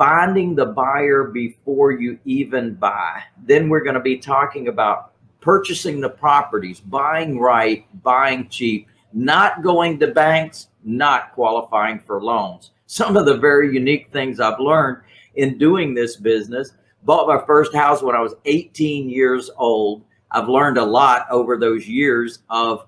finding the buyer before you even buy. Then we're going to be talking about purchasing the properties, buying right, buying cheap, not going to banks, not qualifying for loans. Some of the very unique things I've learned in doing this business. Bought my first house when I was 18 years old. I've learned a lot over those years of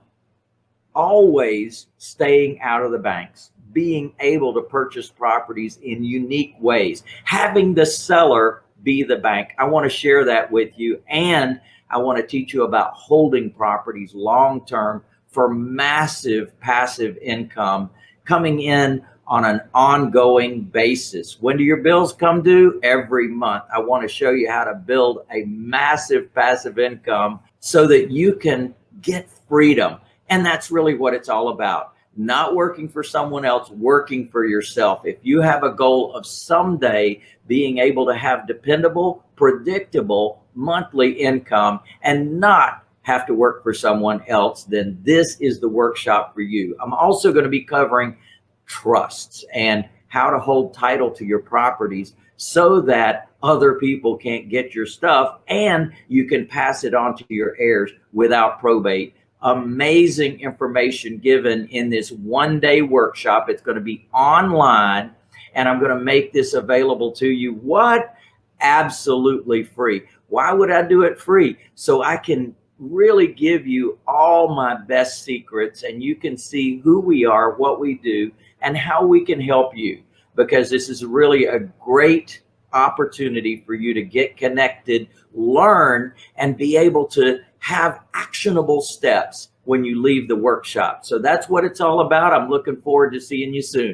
always staying out of the banks, being able to purchase properties in unique ways, having the seller be the bank. I want to share that with you. And I want to teach you about holding properties long term for massive passive income coming in on an ongoing basis. When do your bills come due? Every month. I want to show you how to build a massive passive income so that you can get freedom. And that's really what it's all about. Not working for someone else, working for yourself. If you have a goal of someday being able to have dependable, predictable monthly income and not have to work for someone else, then this is the workshop for you. I'm also going to be covering trusts and how to hold title to your properties so that other people can't get your stuff and you can pass it on to your heirs without probate. Amazing information given in this one day workshop. It's going to be online and I'm going to make this available to you. What? Absolutely free. Why would I do it free? So I can really give you all my best secrets and you can see who we are, what we do, and how we can help you because this is really a great opportunity for you to get connected, learn, and be able to have actionable steps when you leave the workshop. So that's what it's all about. I'm looking forward to seeing you soon.